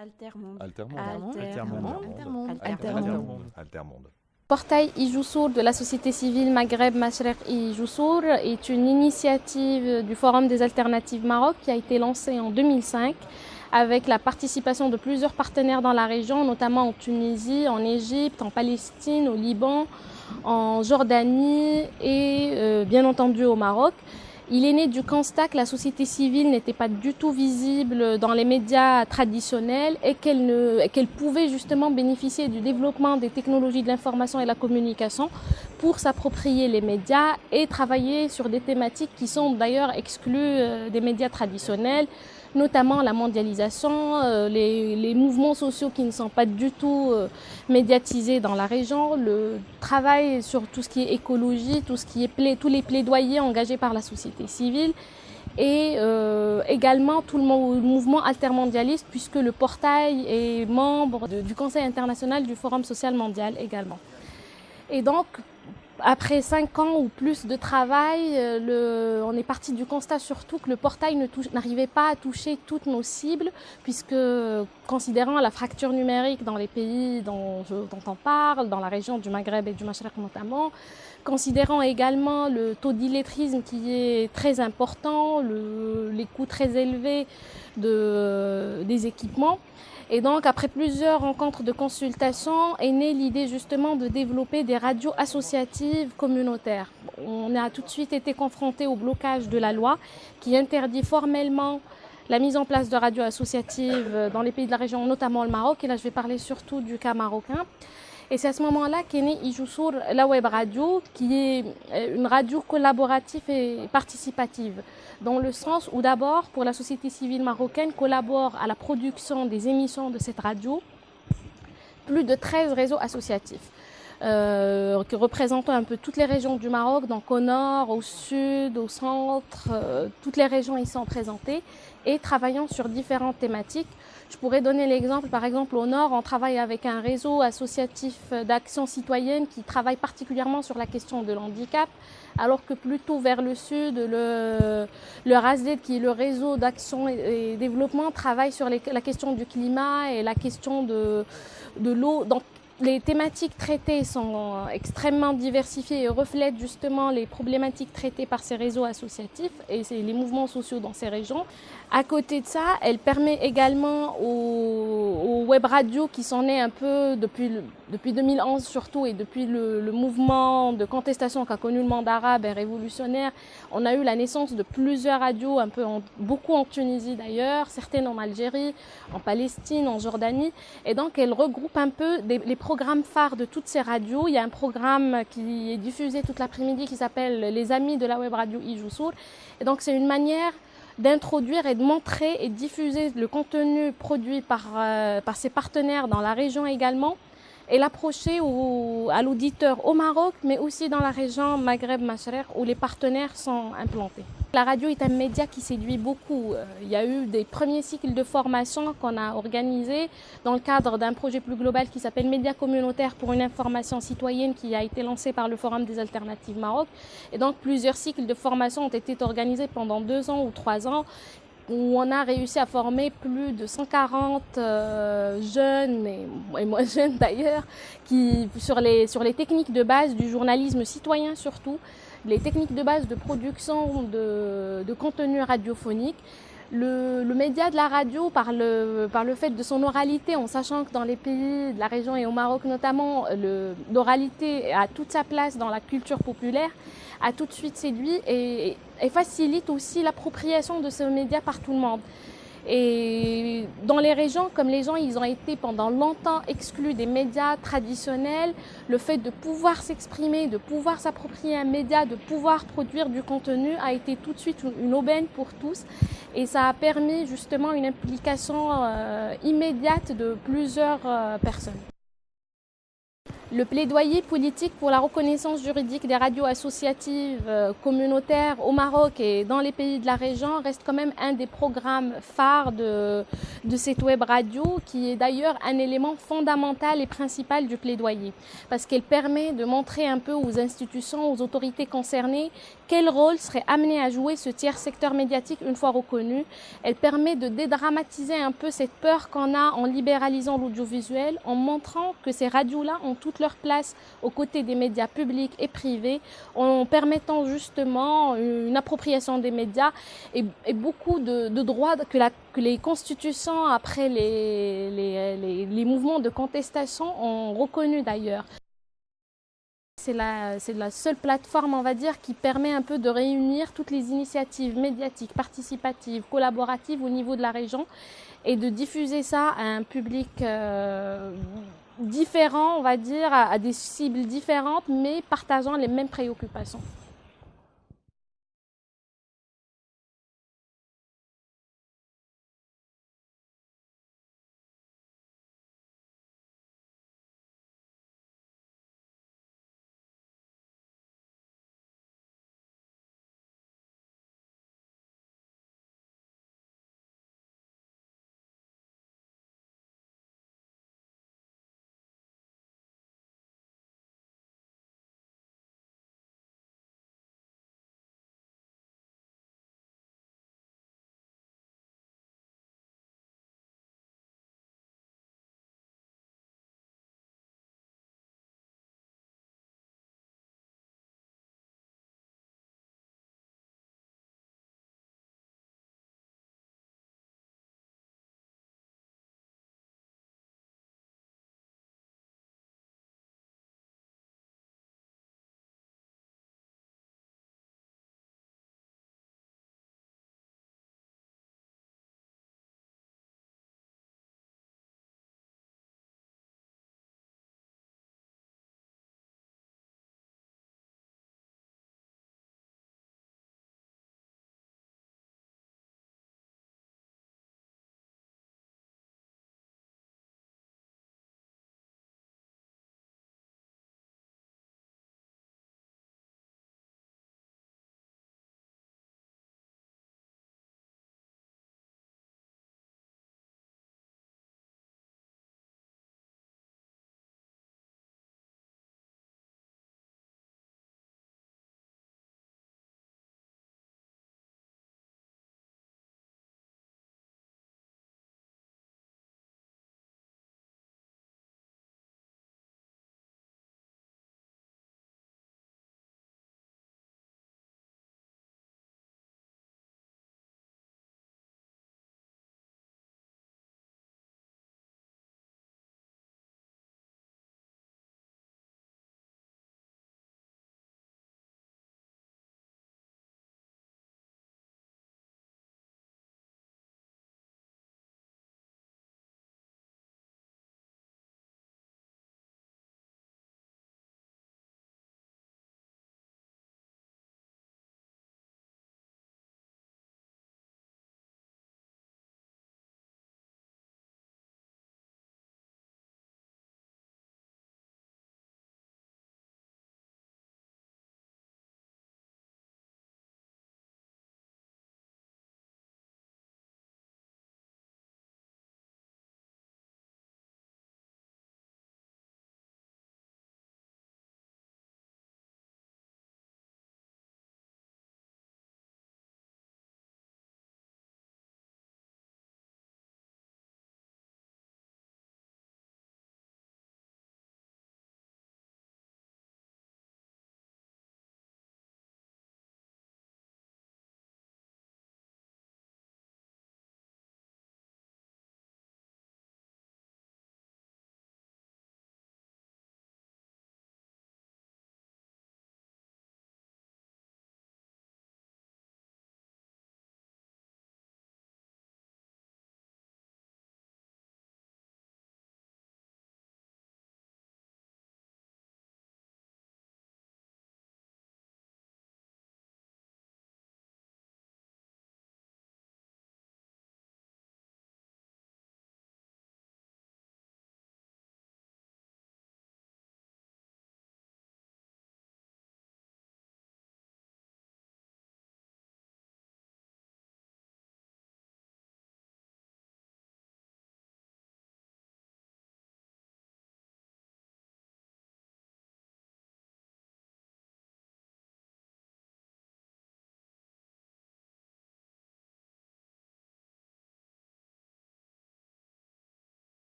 Altermonde. Altermonde. Altermonde. Altermonde. Altermonde. Portail Ijoussour de la société civile Maghreb Mashrek Ijoussour est une initiative du Forum des alternatives Maroc qui a été lancée en 2005 avec la participation de plusieurs partenaires dans la région, notamment en Tunisie, en Égypte, en Palestine, au Liban, en Jordanie et euh, bien entendu au Maroc. Il est né du constat que la société civile n'était pas du tout visible dans les médias traditionnels et qu'elle pouvait justement bénéficier du développement des technologies de l'information et la communication pour s'approprier les médias et travailler sur des thématiques qui sont d'ailleurs exclues euh, des médias traditionnels, notamment la mondialisation, euh, les, mouvements sociaux qui ne sont pas du tout euh, médiatisés dans la région, le travail sur tout ce qui est écologie, tout ce qui est tous les plaidoyers engagés par la société civile et euh, également tout le mouvement altermondialiste puisque le portail est membre du Conseil international du Forum social mondial également. Et donc, après cinq ans ou plus de travail, euh, on est parti du constat surtout que le portail n'arrivait pas à toucher toutes nos cibles, puisque considérant la fracture numérique dans les pays dont, on parle, dans la région du Maghreb et du Machrek notamment, considérant également le taux d'illettrisme qui est très important, les coûts très élevés des équipements, et donc, après plusieurs rencontres de consultation, est née l'idée justement de développer des radios associatives communautaires. On a tout de suite été confronté au blocage de la loi qui interdit formellement la mise en place de radios associatives dans les pays de la région, notamment le Maroc. Et là, je vais parler surtout du cas marocain. Et c'est à ce moment-là qu'est née Ijoussour, la web radio, qui est euh, une radio collaborative et participative, dans le sens où d'abord, pour la société civile marocaine, collabore à la production des émissions de cette radio plus de 13 réseaux associatifs. Euh, représentant un peu toutes les régions du Maroc, donc au nord, au sud, au centre, euh, toutes les régions y sont présentées et travaillant sur différentes thématiques. Je pourrais donner l'exemple, par exemple, au Nord, on travaille avec un réseau associatif d'action citoyenne qui travaille particulièrement sur la question de l'handicap, alors que plutôt vers le Sud, le, le qui est le réseau d'action et, développement, travaille sur la question du climat et la question de, de l'eau les thématiques traitées sont extrêmement diversifiées et reflètent justement les problématiques traitées par ces réseaux associatifs et les mouvements sociaux dans ces régions. À côté de ça, elle permet également aux, web radios qui sont nées un peu depuis, depuis 2011 surtout et depuis le, mouvement de contestation qu'a connu le monde arabe et révolutionnaire, on a eu la naissance de plusieurs radios, un peu beaucoup en Tunisie d'ailleurs, certaines en Algérie, en Palestine, en Jordanie. Et donc elle regroupe un peu les programmes phares de toutes ces radios. Il y a un programme qui est diffusé toute l'après-midi qui s'appelle Les Amis de la web radio Ijoussour. Et donc c'est une manière d'introduire et de montrer et diffuser le contenu produit par, euh, par ses partenaires dans la région également et l'approcher à l'auditeur au Maroc, mais aussi dans la région Maghreb-Mashrek où les partenaires sont implantés. La radio est un média qui séduit beaucoup. Euh, il y a eu des premiers cycles de formation qu'on a organisés dans le cadre d'un projet plus global qui s'appelle Média communautaire pour une information citoyenne qui a été lancé par le Forum des alternatives Maroc. Et donc plusieurs cycles de formation ont été organisés pendant deux ans ou trois ans où on a réussi à former plus de 140 euh, jeunes, et, moins jeunes d'ailleurs, sur les, sur les techniques de base du journalisme citoyen surtout, les techniques de base de production de, de contenu radiophonique. Le, le, média de la radio, par le, par le fait de son oralité, en sachant que dans les pays de la région et au Maroc notamment, l'oralité a toute sa place dans la culture populaire, a tout de suite séduit et, et facilite aussi l'appropriation de ce média par tout le monde. Et dans les régions, comme les gens, ils ont été pendant longtemps exclus des médias traditionnels, le fait de pouvoir s'exprimer, de pouvoir s'approprier un média, de pouvoir produire du contenu a été tout de suite une aubaine pour tous. Et ça a permis justement une implication euh, immédiate de plusieurs euh, personnes. Le plaidoyer politique pour la reconnaissance juridique des radios associatives euh, communautaires au Maroc et dans les pays de la région reste quand même un des programmes phares de, de cette web radio qui est d'ailleurs un élément fondamental et principal du plaidoyer parce qu'elle permet de montrer un peu aux institutions, aux autorités concernées quel rôle serait amené à jouer ce tiers secteur médiatique une fois reconnu? Elle permet de dédramatiser un peu cette peur qu'on a en libéralisant l'audiovisuel, en montrant que ces radios-là ont toute leur place aux côtés des médias publics et privés, en permettant justement une appropriation des médias et, beaucoup de, droits que, les constitutions, après les, mouvements de contestation, ont reconnu d'ailleurs. C'est la, seule plateforme, on va qui permet un peu de réunir toutes les initiatives médiatiques, participatives, collaboratives au niveau de la région et de diffuser ça à un public euh, différent, on va dire, à des cibles différentes, mais partageant les mêmes préoccupations.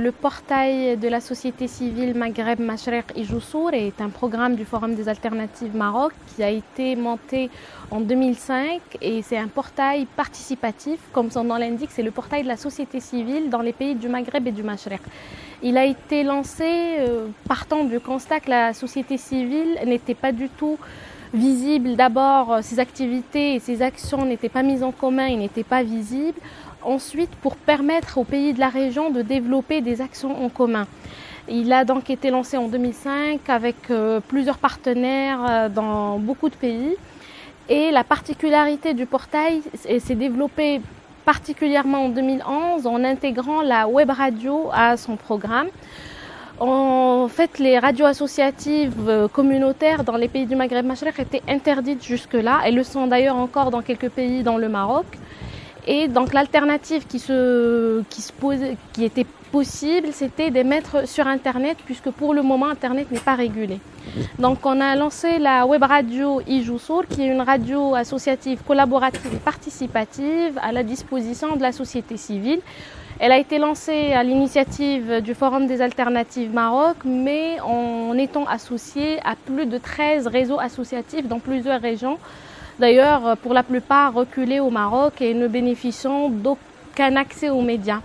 Le portail de la société civile Maghreb Mashreq et est un programme du Forum des alternatives Maroc qui a été monté en 2005 et c'est un portail participatif, comme son nom l'indique, c'est le portail de la société civile dans les pays du Maghreb et du Mashreq. Il a été lancé euh, partant du constat que la société civile n'était pas du tout visible. D'abord, ses activités et ses actions n'étaient pas mises en commun, il n'étaient pas visibles ensuite pour permettre aux pays de la région de développer des actions en commun. Il a donc été lancé en 2005 avec euh, plusieurs partenaires euh, dans beaucoup de pays. Et la particularité du portail s'est développée particulièrement en 2011 en intégrant la web radio à son programme. En fait, les radios associatives euh, communautaires dans les pays du Maghreb Machrek étaient interdites jusque-là. Elles le sont d'ailleurs encore dans quelques pays dans le Maroc. Et donc l'alternative qui était possible, c'était de mettre sur Internet, puisque pour le moment Internet n'est pas régulé. Donc on a lancé la web radio Ijoussour, qui est une radio associative collaborative et participative à la disposition de la société civile. Elle a été lancée à l'initiative du Forum des alternatives Maroc, mais en étant associée à plus de 13 réseaux associatifs dans plusieurs régions d'ailleurs pour la plupart reculés au Maroc et ne bénéficient d'aucun accès aux médias.